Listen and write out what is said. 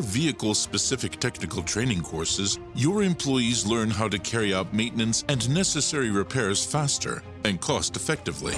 vehicle-specific technical training courses, your employees learn how to carry out maintenance and necessary repairs faster and cost-effectively.